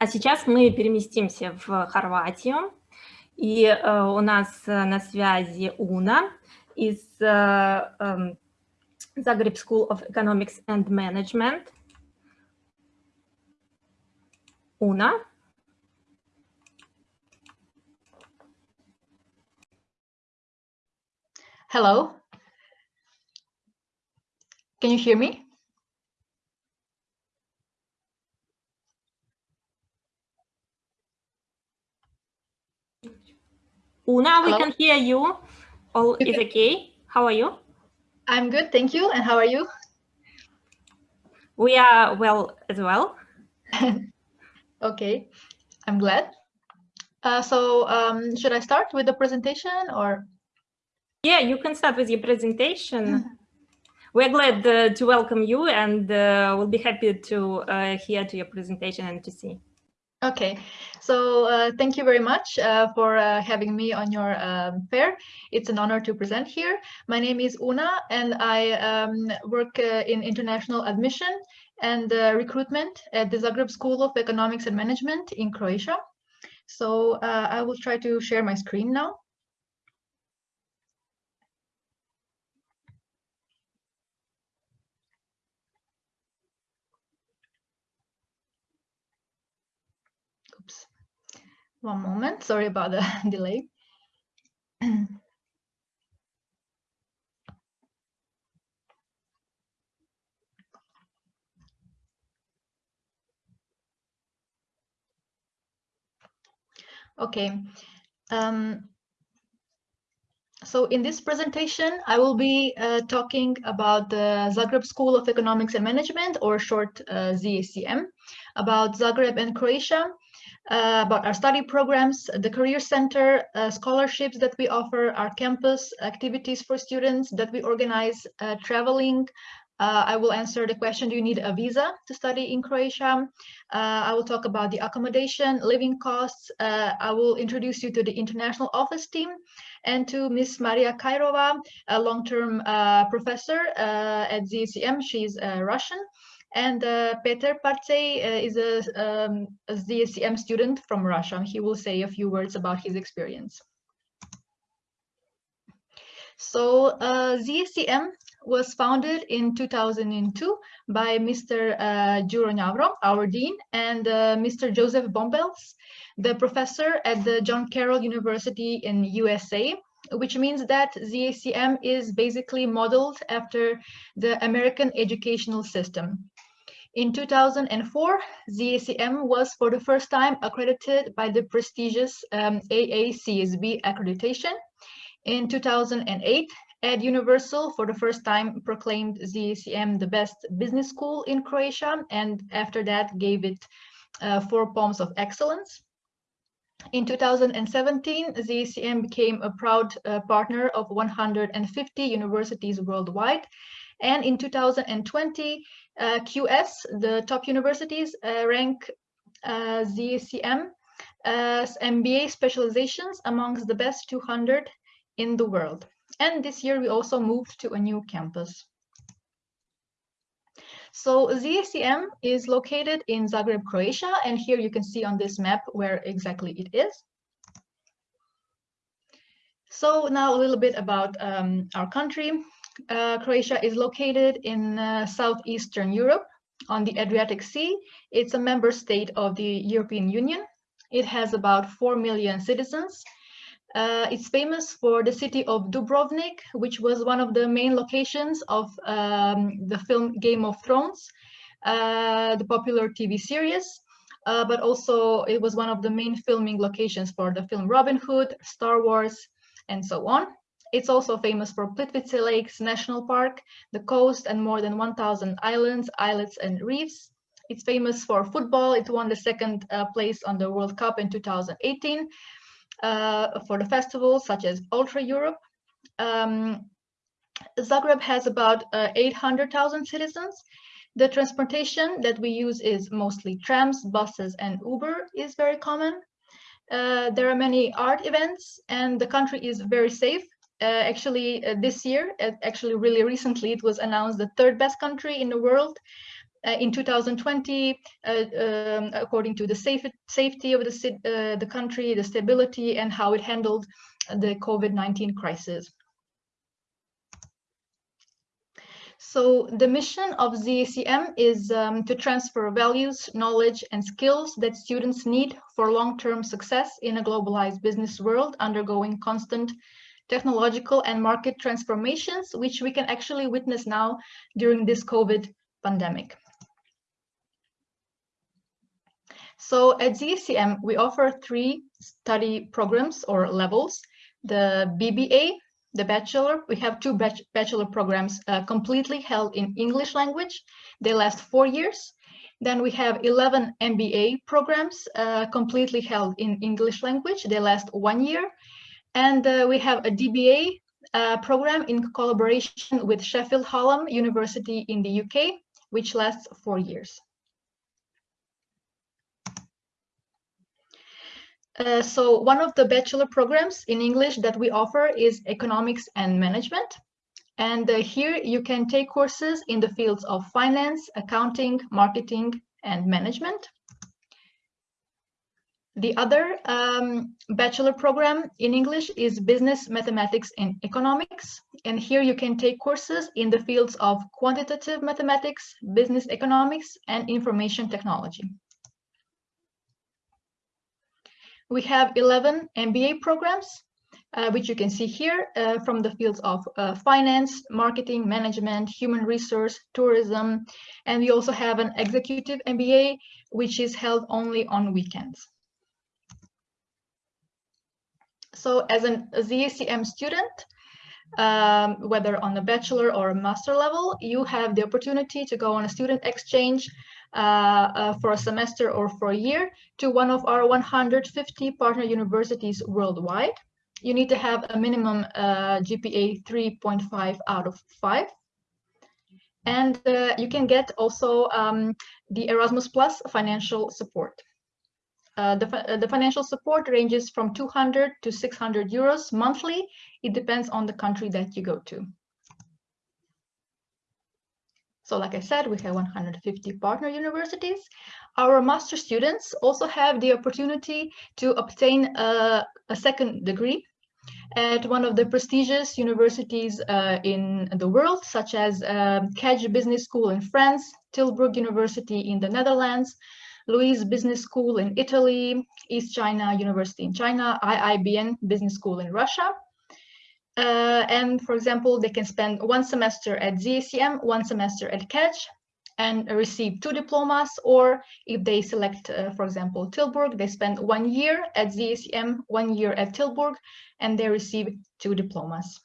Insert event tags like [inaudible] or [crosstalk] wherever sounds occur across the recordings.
А сейчас мы переместимся в Хорватию, и э, у нас э, на связи Уна из э, э, Zagreb School of Economics and Management. Уна. Hello. Can you hear me? Una, we Hello? can hear you. All is okay. How are you? I'm good, thank you. And how are you? We are well as well. [laughs] Okay, I'm glad. Uh, so um, should I start with the presentation or? Yeah, you can start with your presentation. Mm-hmm. [laughs] We're glad uh, to welcome you and uh, we'll be happy to uh, hear to your presentation and to see. Okay, so uh, thank you very much uh, for uh, having me on your um, fair. It's an honor to present here. My name is Una and I um, work uh, in international admission and uh, recruitment at the Zagreb School of Economics and Management in Croatia. So uh, I will try to share my screen now. One moment, sorry about the [laughs] delay. [clears throat] Okay. Um, so in this presentation, I will be uh, talking about the Zagreb School of Economics and Management, or short uh, ZSEM, about Zagreb and Croatia, uh, about our study programs, the Career Center, uh, scholarships that we offer, our campus activities for students that we organize, uh, traveling. Uh, I will answer the question, do you need a visa to study in Croatia? Uh, I will talk about the accommodation, living costs. Uh, I will introduce you to the international office team and to Miss Maria Kairova, a long-term professor at ZSEM. She's Russian. And uh, Peter Partsey uh, is a, um, a ZSEM student from Russia. He will say a few words about his experience. So uh, ZSEM was founded in 2002 by Mr. Uh, Juro Njavro, our dean, and uh, Mr. Joseph Bombelles, the professor at the John Carroll University in USA, which means that ZSEM is basically modeled after the American educational system. In 2004, ZSEM was for the first time accredited by the prestigious um, AACSB accreditation. In 2008, Eduniversal for the first time proclaimed ZSEM the best business school in Croatia, and after that gave it uh, four palms of excellence. In 2017, ZSEM became a proud uh, partner of 150 universities worldwide. And in 2020, uh, QS, the top universities, uh, rank uh, ZSEM as MBA specializations amongst the best 200 in the world. And this year we also moved to a new campus. So ZSEM is located in Zagreb, Croatia, and here you can see on this map where exactly it is. So now a little bit about um, our country. Uh, Croatia is located in uh, southeastern Europe on the Adriatic Sea. It's a member state of the European Union. It has about 4 million citizens uh, it's famous for the city of Dubrovnik, which was one of the main locations of um, the film Game of Thrones, uh, the popular TV series. Uh, but also it was one of the main filming locations for the film Robin Hood, Star Wars, and so on. It's also famous for Plitvice Lakes National Park, the coast, and more than 1,000 islands, islets, and reefs. It's famous for football. It won the second uh, place on the World Cup in 2018 uh, for the festivals such as Ultra Europe. Um, Zagreb has about uh, 800,000 citizens. The transportation that we use is mostly trams, buses, and Uber is very common. Uh, there are many art events and the country is very safe. Uh, actually, uh, this year, actually really recently, it was announced the third best country in the world uh, in 2020, uh, um, according to the safe, safety of the, uh, the country, the stability, and how it handled the COVID-19 crisis. So the mission of ZSEM is um, to transfer values, knowledge, and skills that students need for long-term success in a globalized business world undergoing constant technological and market transformations, which we can actually witness now during this COVID pandemic. So at ZSEM, we offer three study programs or levels. The BBA, the bachelor, we have two bachelor programs uh, completely held in English language. They last four years. Then we have 11 MBA programs uh, completely held in English language. They last one year. And uh, we have a DBA uh, program in collaboration with Sheffield Hallam University in the UK, which lasts four years. Uh, so one of the bachelor programs in English that we offer is economics and management. And uh, here you can take courses in the fields of finance, accounting, marketing, and management. The other um, bachelor program in English is business mathematics and economics. And here you can take courses in the fields of quantitative mathematics, business economics, and information technology. We have 11 MBA programs, uh, which you can see here uh, from the fields of uh, finance, marketing, management, human resource, tourism, and we also have an executive MBA, which is held only on weekends. So as an, a ZSEM student, um, whether on a bachelor or a master level, you have the opportunity to go on a student exchange for a semester or for a year to one of our 150 partner universities worldwide. You need to have a minimum uh, GPA 3.5 out of 5. And uh, you can get also um, the Erasmus Plus financial support. Uh, the, uh, the financial support ranges from 200 to 600 euros monthly. It depends on the country that you go to. So like I said, we have 150 partner universities. Our master students also have the opportunity to obtain a, a second degree at one of the prestigious universities uh, in the world, such as um, Kedge Business School in France, Tilburg University in the Netherlands, LUISS Business School in Italy, East China University in China, IIBN Business School in Russia, uh, and for example, they can spend one semester at ZSEM, one semester at Kedge, and receive two diplomas, or if they select, uh, for example, Tilburg, they spend one year at ZSEM, one year at Tilburg, and they receive two diplomas.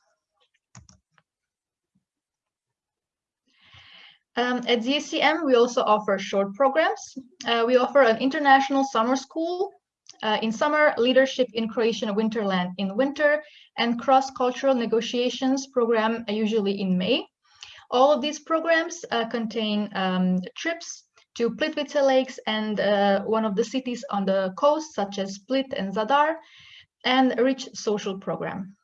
Um, at ZSEM, we also offer short programs. Uh, we offer an international summer school uh, in summer, leadership in Croatian Winterland in winter, and cross-cultural negotiations program uh, usually in May. All of these programs uh, contain um, trips to Plitvice lakes and uh, one of the cities on the coast, such as Split and Zadar, and a rich social program.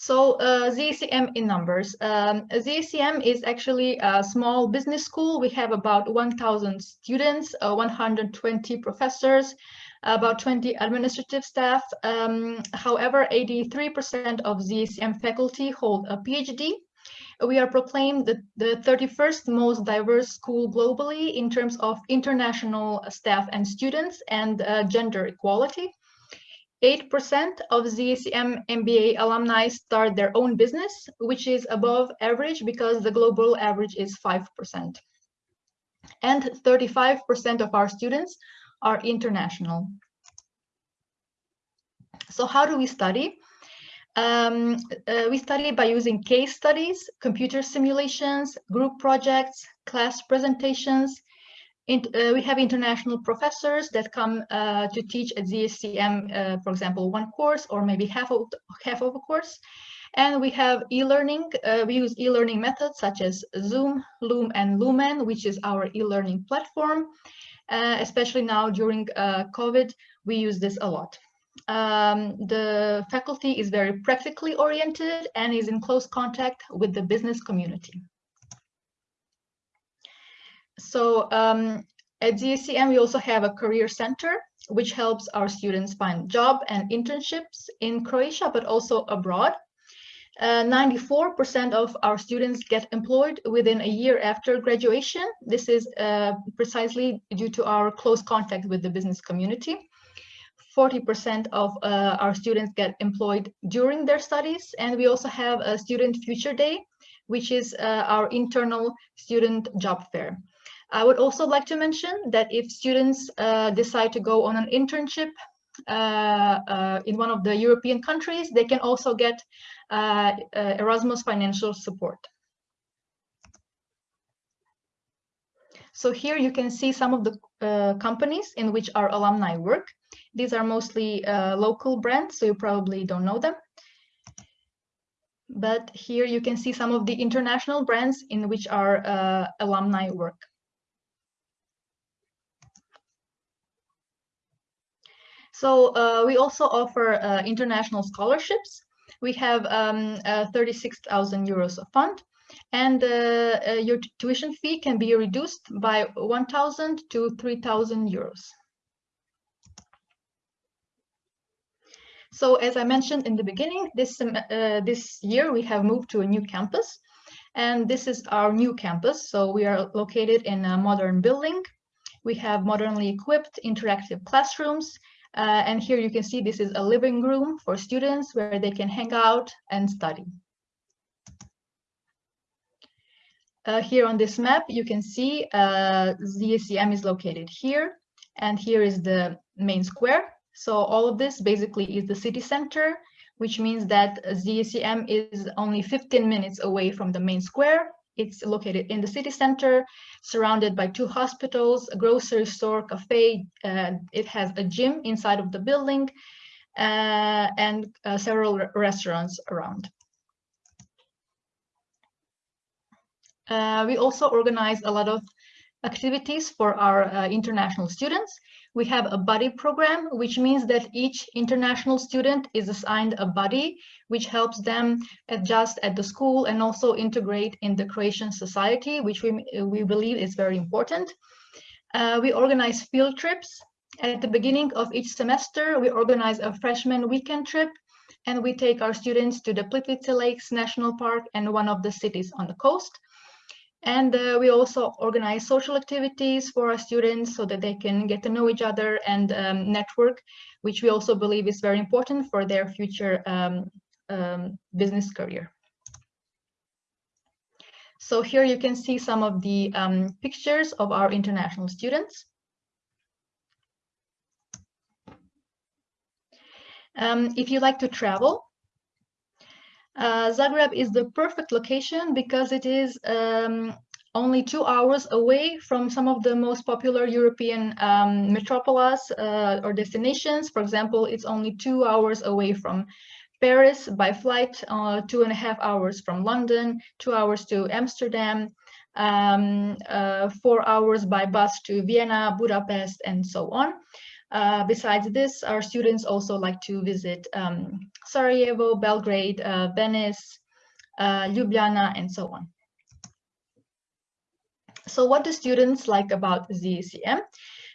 So uh, ZSEM in numbers. Um, ZSEM is actually a small business school. We have about 1,000 students, uh, 120 professors, about 20 administrative staff. Um, however, 83% of ZSEM faculty hold a PhD. We are proclaimed the, the 31st most diverse school globally in terms of international staff and students and uh, gender equality. 8% of ZSEM MBA alumni start their own business, which is above average because the global average is 5%. And 35% of our students are international. So how do we study? Um, uh, we study by using case studies, computer simulations, group projects, class presentations, uh, we have international professors that come uh, to teach at ZSEM, uh, for example, one course or maybe half of, half of a course. And we have e-learning. Uh, we use e-learning methods such as Zoom, Loom, and Loomen, which is our e-learning platform. Uh, especially now during COVID, we use this a lot. um, the faculty is very practically oriented and is in close contact with the business community. So um, at ZSEM, we also have a career center, which helps our students find job and internships in Croatia, but also abroad. 94% uh, of our students get employed within a year after graduation. This is uh, precisely due to our close contact with the business community. 40% of uh, our students get employed during their studies. And we also have a Student Future Day, which is uh, our internal student job fair. I would also like to mention that if students uh, decide to go on an internship uh, uh, in one of the European countries, they can also get uh, Erasmus financial support. So here you can see some of the uh, companies in which our alumni work. These are mostly uh, local brands, so you probably don't know them. But here you can see some of the international brands in which our uh, alumni work. So uh, we also offer uh, international scholarships. We have um, 36,000 euros of fund and uh, uh, your tuition fee can be reduced by 1,000 to 3,000 euros. So as I mentioned in the beginning, this, uh, this year we have moved to a new campus and this is our new campus. So we are located in a modern building. We have modernly equipped interactive classrooms uh, and here you can see this is a living room for students where they can hang out and study. Uh, here on this map, you can see uh, ZSEM is located here, and here is the main square. So all of this basically is the city center, which means that ZSEM is only 15 minutes away from the main square. It's located in the city center, surrounded by two hospitals, a grocery store, cafe. Uh, it has a gym inside of the building, uh, and uh, several restaurants around. Uh, we also organize a lot of activities for our uh, international students. We have a buddy program, which means that each international student is assigned a buddy, which helps them adjust at the school and also integrate in the Croatian society, which we, we believe is very important. Uh, we organize field trips. At the beginning of each semester, we organize a freshman weekend trip, and we take our students to the Plitvice Lakes National Park and one of the cities on the coast. And uh, we also organize social activities for our students so that they can get to know each other and um, network, which we also believe is very important for their future um, um, business career. So here you can see some of the um, pictures of our international students. Um, if you like to travel, uh, Zagreb is the perfect location because it is um, only two hours away from some of the most popular European um, metropolis uh, or destinations. For example, it's only two hours away from Paris by flight, uh, two and a half hours from London, two hours to Amsterdam, um, uh, four hours by bus to Vienna, Budapest, and so on. Uh, besides this, our students also like to visit um, Sarajevo, Belgrade, uh, Venice, uh, Ljubljana, and so on. So what do students like about ZSEM?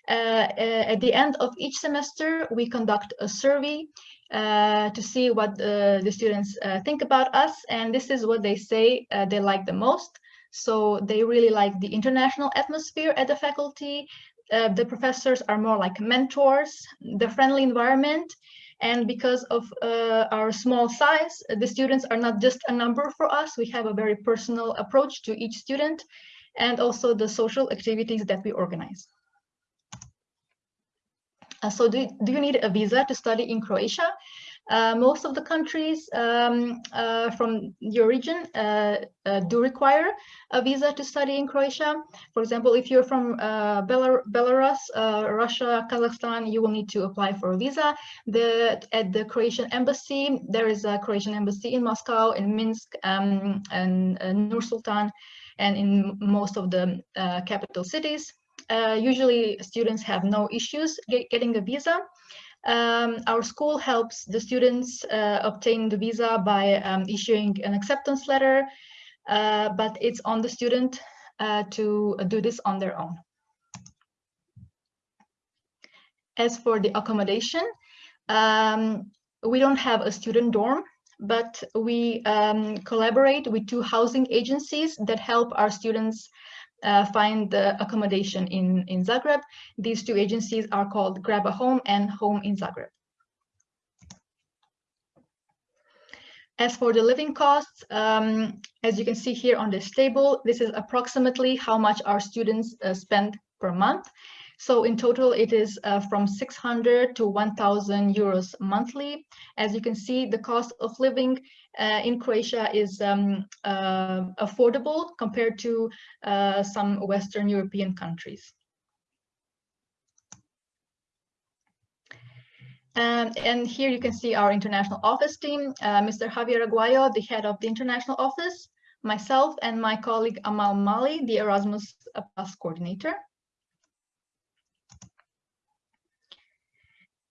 Uh, uh, at the end of each semester, we conduct a survey uh, to see what the students think about us, and this is what they say they like the most. So they really like the international atmosphere at the faculty, uh, the professors are more like mentors, the friendly environment, and because of uh, our small size, the students are not just a number for us. We have a very personal approach to each student and also the social activities that we organize. Uh, so do, do you need a visa to study in Croatia? Uh, most of the countries um, uh, from your region uh, uh, do require a visa to study in Croatia. For example, if you're from uh, Belar Belarus, Russia, Kazakhstan, you will need to apply for a visa. The, at the Croatian embassy, there is a Croatian embassy in Moscow, in Minsk, um, and Nur Sultan, and in most of the capital cities. usually students have no issues get, getting a visa. Um, our school helps the students uh, obtain the visa by um, issuing an acceptance letter, uh, but it's on the student uh, to do this on their own. As for the accommodation, um, we don't have a student dorm, but we um, collaborate with two housing agencies that help our students uh, find the accommodation in, in Zagreb. These two agencies are called Grab a Home and Home in Zagreb. As for the living costs, um, as you can see here on this table, this is approximately how much our students uh, spend per month. So in total, it is uh, from 600 to 1,000 euros monthly. As you can see, the cost of living uh, in Croatia is um, uh, affordable compared to uh, some Western European countries. Um, and here you can see our international office team, uh, Mr. Javier Aguayo, the head of the international office, myself and my colleague Amal Mali, the Erasmus Plus coordinator.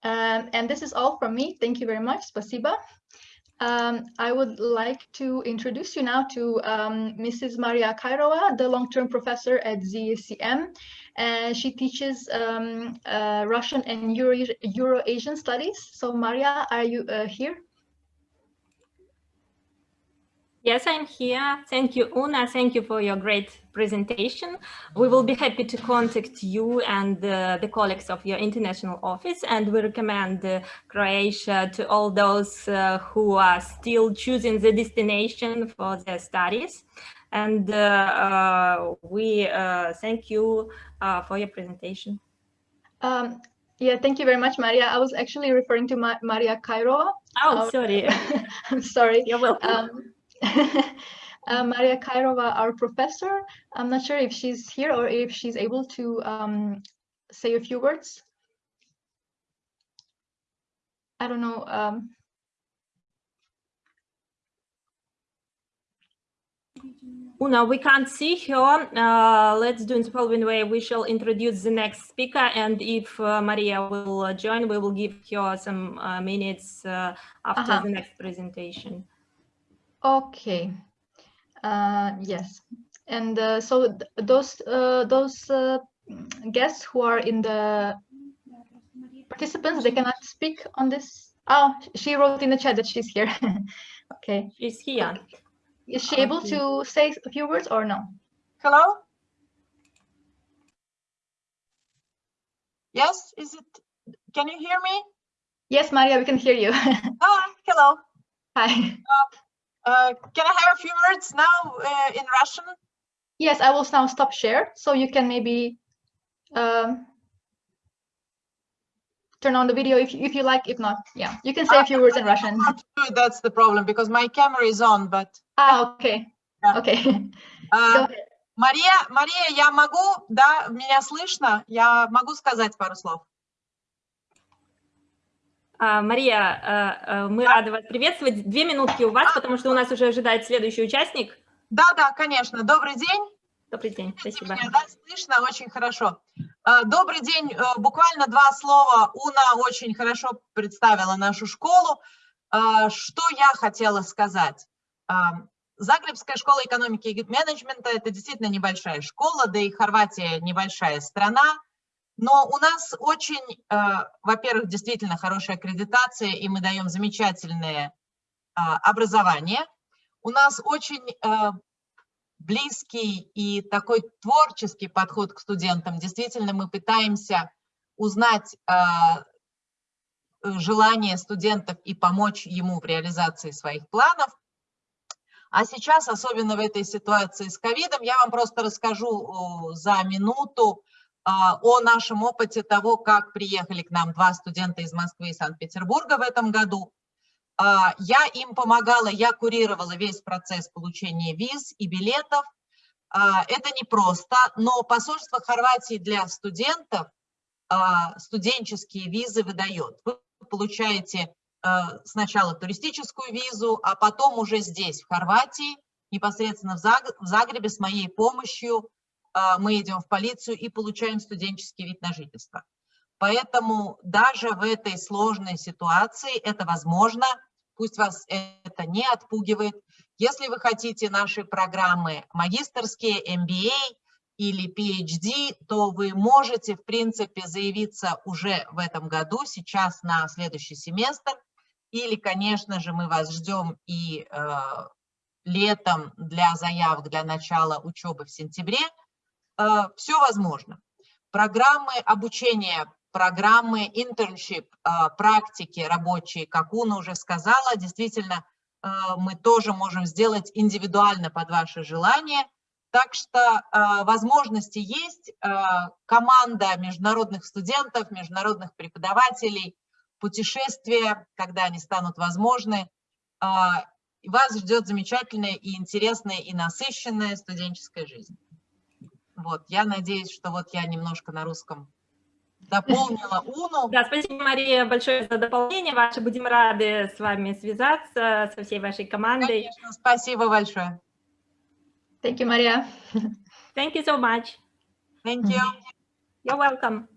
Um, and this is all from me. Thank you very much. Spasiba. Um, I would like to introduce you now to um, Mrs. Maria Kairova, the long-term professor at ZSEM. And she teaches um, uh, Russian and Euro, Euro-Asian studies. So Maria, are you uh, here? Yes, I'm here. Thank you, Una. Thank you for your great presentation. We will be happy to contact you and uh, the colleagues of your international office, and we recommend uh, Croatia to all those uh, who are still choosing the destination for their studies. And uh, uh, we uh, thank you for your presentation. Um, yeah, thank you very much, Maria. I was actually referring to Ma Maria Kairova. Oh, sorry. [laughs] I'm sorry. You're welcome. Um, [laughs] uh, Maria Kairova, our professor. I'm not sure if she's here or if she's able to um, say a few words. I don't know. Um, Una, we can't see her. Uh, let's do in the following way. We shall introduce the next speaker, and if uh, Maria will uh, join, we will give her some uh, minutes uh, after -huh. the next presentation. Okay. Uh, yes. And uh, so th those uh, those uh, guests who are in the participants, they cannot speak on this. Oh, she wrote in the chat that she's here. [laughs] okay. She's here. Is she able to say a few words or no? Hello? Yes, is it, can you hear me? Yes, Maria, we can hear you. oh, [laughs] hello. Hi. Uh, uh, can I have a few words now uh, in Russian? Yes, I will now stop share, so you can maybe um, turn on the video if, if you like. If not, yeah, you can say a few words in Russian. [laughs] That's the problem, because my camera is on, but... Ah, okay. Yeah. Okay. [laughs] Uh, Мария, Мария, я могу, да, меня слышно? Я могу сказать пару слов? А, Мария, а, а, мы рады вас приветствовать. Две минутки у вас, потому что у нас уже ожидает следующий участник. Да, да, конечно. Добрый день. Добрый день, спасибо. Меня, да, слышно очень хорошо. Добрый день. Э, буквально два слова. Уна очень хорошо представила нашу школу. Что я хотела сказать? Загребская школа экономики и менеджмента – это действительно небольшая школа, да и Хорватия небольшая страна. Но у нас очень, э, во-первых, действительно хорошая аккредитация, и мы даем замечательное э, образование. У нас очень э, близкий и такой творческий подход к студентам. Действительно, мы пытаемся узнать желания студентов и помочь ему в реализации своих планов. А сейчас, особенно в этой ситуации с ковидом, я вам просто расскажу за минуту а, о нашем опыте того, как приехали к нам два студента из Москвы и Санкт-Петербурга в этом году. А, я им помогала, я курировала весь процесс получения виз и билетов. А, это непросто, но посольство Хорватии для студентов студенческие визы выдает. Вы получаете сначала туристическую визу, а потом уже здесь, в Хорватии, непосредственно в Загребе с моей помощью а, мы идем в полицию и получаем студенческий вид на жительство. Поэтому даже в этой сложной ситуации это возможно. Пусть вас это не отпугивает. Если вы хотите наши программы магистрские, MBA или PhD, то вы можете, в принципе, заявиться уже в этом году, сейчас на следующий семестр. Или, конечно же, мы вас ждем и э, летом для заявок для начала учебы в сентябре. Э, все возможно. Программы обучения, программы internship, э, практики рабочие, как Уна уже сказала, действительно, э, мы тоже можем сделать индивидуально под ваше желание. Так что возможности есть. Команда международных студентов, международных преподавателей, путешествия, когда они станут возможны. Вас ждет замечательная и интересная и насыщенная студенческая жизнь. Вот, я надеюсь, что вот я немножко на русском дополнила Уну. [laughs] Да, спасибо, Мария, большое за дополнение. Ваши будем рады с вами связаться, со всей вашей командой. Конечно, спасибо большое. Thank you, Maria. Thank you so much. Thank you. You're welcome.